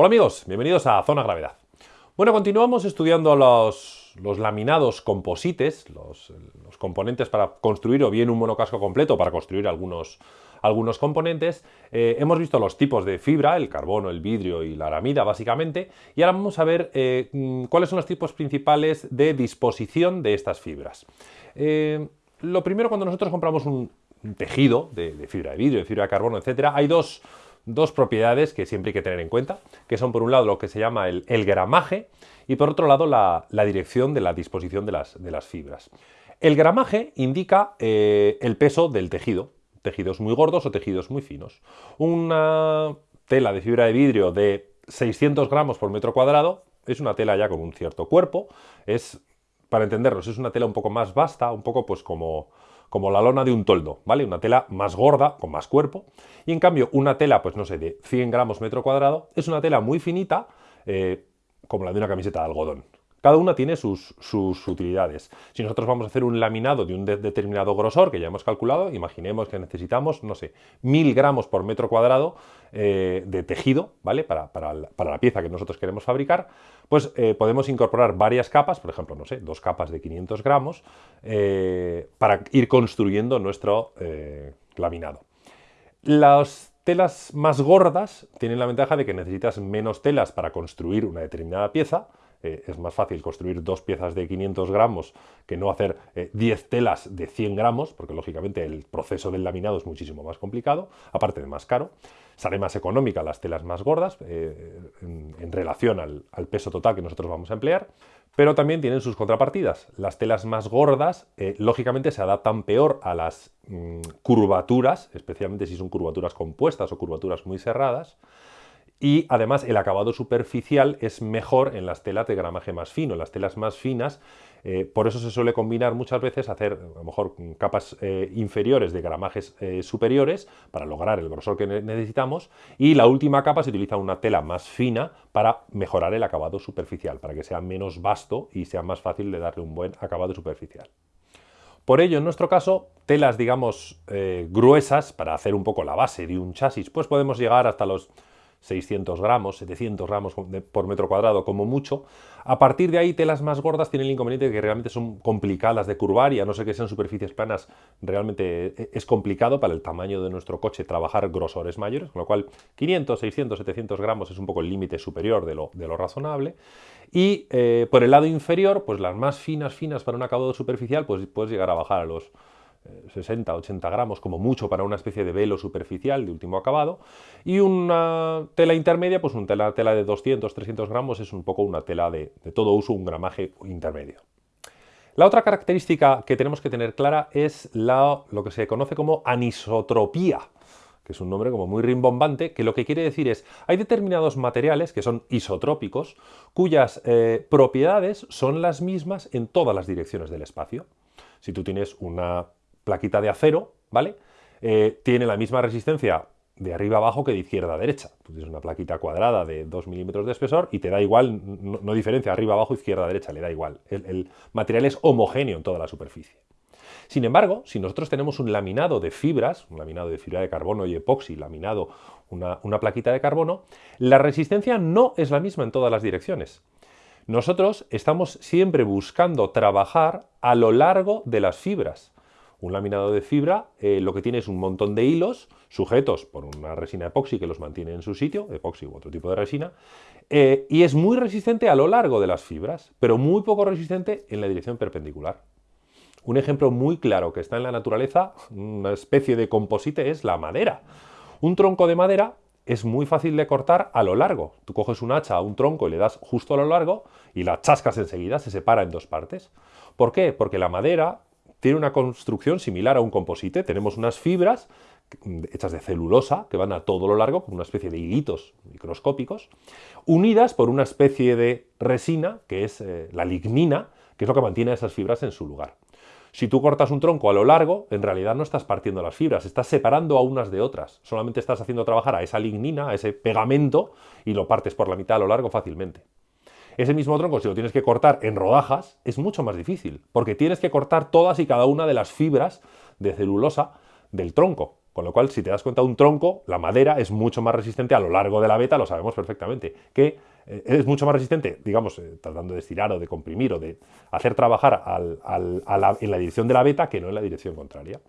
Hola amigos, bienvenidos a Zona Gravedad. Bueno, continuamos estudiando los, laminados composites, los, componentes para construir o bien un monocasco completo para construir algunos, algunos componentes. Eh, hemos visto los tipos de fibra, el carbono, el vidrio y la aramida básicamente, y ahora vamos a ver eh, mm, cuáles son los tipos principales de disposición de estas fibras. Eh, lo primero, cuando nosotros compramos un, tejido de, de, fibra de vidrio, de fibra de carbono, etcétera, hay dos dos propiedades que siempre hay que tener en cuenta, que son por un lado lo que se llama el, gramaje y por otro lado la, dirección de la disposición de las, de las, fibras. El gramaje indica eh, el peso del tejido, tejidos muy gordos o tejidos muy finos. Una tela de fibra de vidrio de 600 gramos por metro cuadrado es una tela ya con un cierto cuerpo, es, para entendernos, es una tela un poco más vasta, un poco pues como como la lona de un toldo, ¿vale? Una tela más gorda, con más cuerpo. Y en cambio, una tela, pues no sé, de 100 gramos metro cuadrado, es una tela muy finita, eh, como la de una camiseta de algodón. Cada una tiene sus, utilidades. Si nosotros vamos a hacer un laminado de un determinado grosor, que ya hemos calculado, imaginemos que necesitamos, no sé, mil gramos por metro cuadrado eh, de tejido, ¿vale? Para, la pieza que nosotros queremos fabricar, pues eh, podemos incorporar varias capas, por ejemplo, no sé, dos capas de 500 gramos, eh, para ir construyendo nuestro laminado. Las telas más gordas tienen la ventaja de que necesitas menos telas para construir una determinada pieza, eh, es más fácil construir dos piezas de 500 gramos que no hacer 10 eh, telas de 100 gramos, porque lógicamente el proceso del laminado es muchísimo más complicado, aparte de más caro. Sale más económica las telas más gordas eh, en, relación al, peso total que nosotros vamos a emplear, pero también tienen sus contrapartidas. Las telas más gordas, lógicamente, se adaptan peor a las mm, curvaturas, especialmente si son curvaturas compuestas o curvaturas muy cerradas, y además el acabado superficial es mejor en las telas de gramaje más fino, en las telas más finas, eh, por eso se suele combinar muchas veces hacer a lo mejor capas eh, inferiores de gramajes eh, superiores para lograr el grosor que necesitamos y la última capa se utiliza una tela más fina para mejorar el acabado superficial, para que sea menos vasto y sea más fácil de darle un buen acabado superficial. Por ello, en nuestro caso, telas, digamos, gruesas para hacer un poco la base de un chasis, pues podemos llegar hasta los 600 gramos, 700 gramos por metro cuadrado como mucho. A partir de ahí, telas más gordas tienen el inconveniente de que realmente son complicadas de curvar y a no ser que sean superficies planas, realmente e-, es complicado para el tamaño de nuestro coche trabajar grosores mayores, con lo cual 500, 600, 700 gramos es un poco el límite superior de lo, de lo razonable. Y eh, por el lado inferior, pues las más finas, finas para un acabado superficial, pues puedes llegar a bajar a los 60, 80 gramos como mucho para una especie de velo superficial de último acabado y una tela intermedia, pues una tela, tela de 200, 300 gramos es un poco una tela de, todo uso, un gramaje intermedio. La otra característica que tenemos que tener clara es la, lo que se conoce como anisotropía, que es un nombre como muy rimbombante, que lo que quiere decir es, hay determinados materiales que son isotrópicos, cuyas eh, propiedades son las mismas en todas las direcciones del espacio. Si tú tienes una plaquita de acero, ¿vale? Eh, tiene la misma resistencia de arriba abajo que de izquierda a derecha. Tú tienes una plaquita cuadrada de 2 milímetros de espesor y te da igual, no, diferencia arriba abajo, izquierda derecha, le da igual. El, material es homogéneo en toda la superficie. Sin embargo, si nosotros tenemos un laminado de fibras, un laminado de fibra de carbono y epoxi, laminado una, una plaquita de carbono, la resistencia no es la misma en todas las direcciones. Nosotros estamos siempre buscando trabajar a lo largo de las fibras. Un laminado de fibra eh, lo que tiene es un montón de hilos sujetos por una resina epoxi que los mantiene en su sitio, epoxi u otro tipo de resina, eh, y es muy resistente a lo largo de las fibras, pero muy poco resistente en la dirección perpendicular. Un ejemplo muy claro que está en la naturaleza, una especie de composite, es la madera. Un tronco de madera es muy fácil de cortar a lo largo. Tú coges un hacha a un tronco y le das justo a lo largo y la chascas enseguida, se separa en dos partes. ¿Por qué? Porque la madera tiene una construcción similar a un composite. Tenemos unas fibras hechas de celulosa que van a todo lo largo, como una especie de hilitos microscópicos, unidas por una especie de resina, que es eh, la lignina, que es lo que mantiene esas fibras en su lugar. Si tú cortas un tronco a lo largo, en realidad no estás partiendo las fibras, estás separando a unas de otras. Solamente estás haciendo trabajar a esa lignina, a ese pegamento, y lo partes por la mitad a lo largo fácilmente. Ese mismo tronco, si lo tienes que cortar en rodajas, es mucho más difícil, porque tienes que cortar todas y cada una de las fibras de celulosa del tronco. Con lo cual, si te das cuenta, un tronco, la madera es mucho más resistente a lo largo de la beta, lo sabemos perfectamente, que eh, es mucho más resistente, digamos, eh, tratando de estirar o de comprimir o de hacer trabajar en la dirección de la beta que no en la dirección contraria.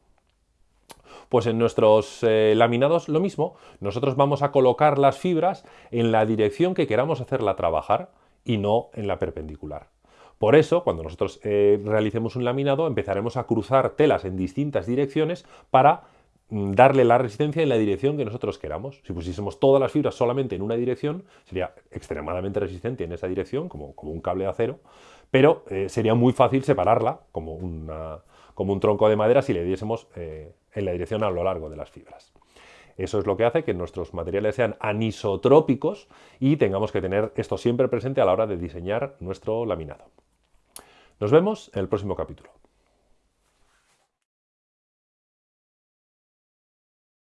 Pues en nuestros eh, laminados lo mismo, nosotros vamos a colocar las fibras en la dirección que queramos hacerla trabajar y no en la perpendicular. Por eso, cuando nosotros realicemos un laminado, empezaremos a cruzar telas en distintas direcciones para Mm, darle la resistencia en la dirección que nosotros queramos. Si pusiésemos todas las fibras solamente en una dirección, sería extremadamente resistente en esa dirección, como, como un cable de acero, pero eh, sería muy fácil separarla como, como, un tronco de madera si le diésemos eh, en la dirección a lo largo de las fibras. Eso es lo que hace que nuestros materiales sean anisotrópicos y tengamos que tener esto siempre presente a la hora de diseñar nuestro laminado. Nos vemos en el próximo capítulo.